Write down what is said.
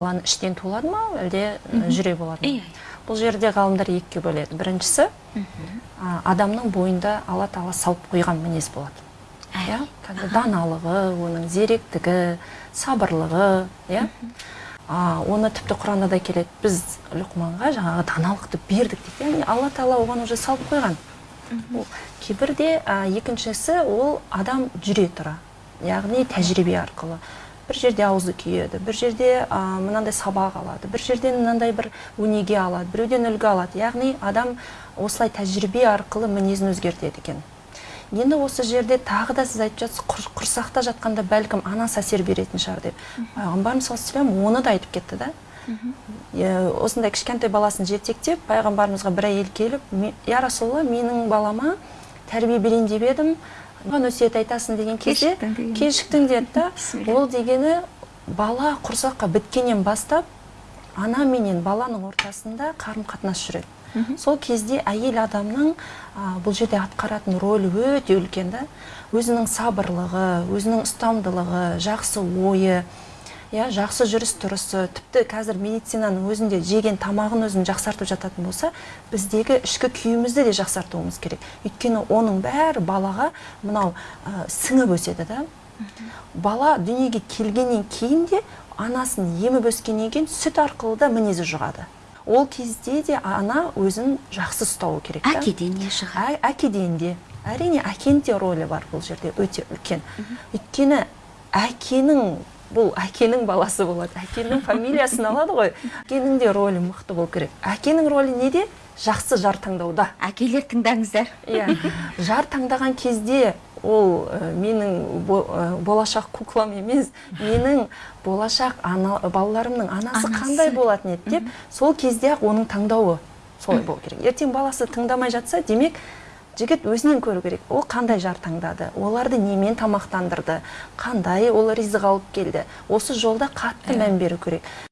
іштен туылады ма? Әлде жүре болады ма? Иә. бұл жерде ғалымдар екіге бөледі. Біріншісі адамның бойында алла тағала салып қойған мінез болады иә? Даналығы оның зеректігі сабырлығы иә? Оны тіпті құранда да келеді. Біз люқманға жаңағы даналықты бердік дейді яғни алла тағала оған уже салып қойған. Ол кейбірде екіншісі ол адам жүре тұра. Яғни тәжірибе арқылы. Бір жерде аузы күйеді бір жерде а, мынандай сабақ алады бір жерден мынандай бір өнеге алады біреуден үлгі алады. Яғни адам осылай тәжірибе арқылы мінезін өзгертеді екен. Енді осы жерде тағы да сіз айтып жатсыз құр- құрсақта жатқанда бәлкім анасы әсер беретін шығар деп. Пайғамбарымыз саллаллаху алейхи оны да айтып кетті да. Осындай кішкентай баласын жетектеп пайғамбарымызға бір әйел келіп «Ме- я расулалла менің балама тәрбие берейін деп едім. Өсиет айтасың деген кезде Кешіктің деді да ол дегені бала құрсаққа біткеннен бастап ана менен баланың ортасында қарым қатынас жүреді сол кезде әйел адамның а, бұл жерде атқаратын рөлі өте үлкен да. Өзінің сабырлығы өзінің ұстамдылығы жақсы ойы иә жақсы жүріс тұрысы тіпті қазір медицинаның өзінде жеген тамағын өзін жақсартып жататын болса біздегі ішкі күйімізді де жақсартуымыз керек. Өйткені оның бәрі балаға мынау ә, сіңіп өседі да. Бала дүниеге келгеннен кейін де анасын еміп өскеннен кейін сүт арқылы да мінезі жұғады. Ол кезде де ана өзін жақсы ұстауы керек та. әкеден не шығады. Ә- әкеден де. Әрине әкенің де рөлі бар бұл жерде өте үлкен. Өйткені әкенің бұл әкенің баласы болады. Әкенің фамилиясын алады ғой. Әкенің де рөлі мықты болу керек. Әкенің рөлі неде? Жақсы жар таңдауда. Әкелер тыңдаңыздар. Иә. Жар таңдаған кезде ол ә, менің бо- ә, болашақ куклам емес менің болашақ ана, балаларымның анасы, Анасы. қандай болатын еді деп сол кезде ақ оның таңдауы солай болу керек. Ертең баласы тыңдамай жатса демек жігіт өзінен көру керек. Ол қандай жар таңдады. Оларды немен тамақтандырды. Қандай ол ризық алып келді. Осы жолда қатты мән беру керек.